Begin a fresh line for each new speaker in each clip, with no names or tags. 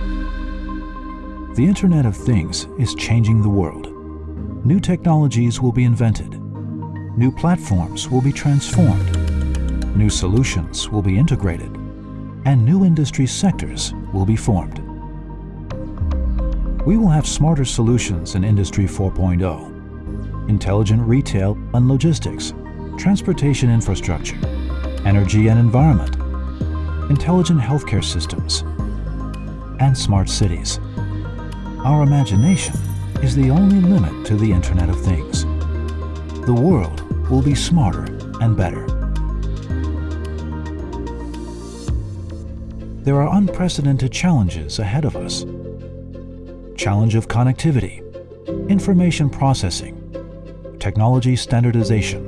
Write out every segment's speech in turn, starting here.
The Internet of Things is changing the world. New technologies will be invented. New platforms will be transformed. New solutions will be integrated. And new industry sectors will be formed. We will have smarter solutions in Industry 4.0, intelligent retail and logistics, transportation infrastructure, energy and environment, intelligent healthcare systems, and smart cities. Our imagination is the only limit to the Internet of Things. The world will be smarter and better. There are unprecedented challenges ahead of us. Challenge of connectivity, information processing, technology standardization,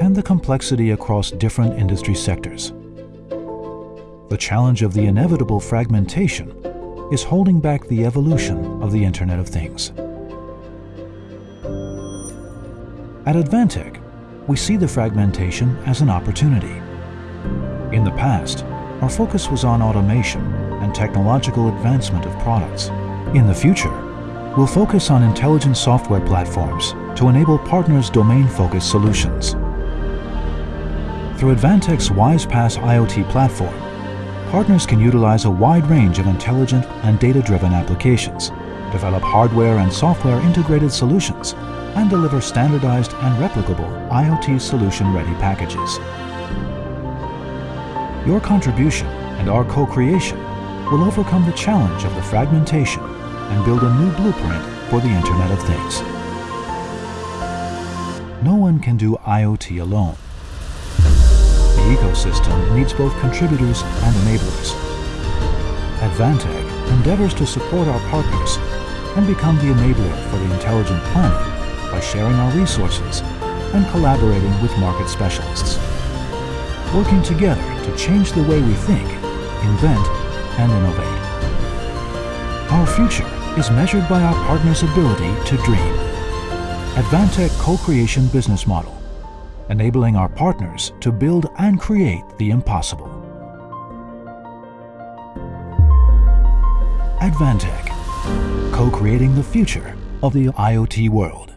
and the complexity across different industry sectors. The challenge of the inevitable fragmentation is holding back the evolution of the Internet of Things. At Advantech, we see the fragmentation as an opportunity. In the past, our focus was on automation and technological advancement of products. In the future, we'll focus on intelligent software platforms to enable partners' domain-focused solutions. Through Advantech's WISE-PaaS IoT platform, partners can utilize a wide range of intelligent and data-driven applications, develop hardware and software integrated solutions, and deliver standardized and replicable IoT solution-ready packages. Your contribution and our co-creation will overcome the challenge of the fragmentation and build a new blueprint for the Internet of Things. No one can do IoT alone. The ecosystem needs both contributors and enablers. Advantech endeavors to support our partners and become the enabler for the intelligent planet by sharing our resources and collaborating with market specialists. Working together to change the way we think, invent, and innovate. Our future is measured by our partners' ability to dream. Advantech Co-Creation Business Model enabling our partners to build and create the impossible. Advantech, co-creating the future of the IoT world.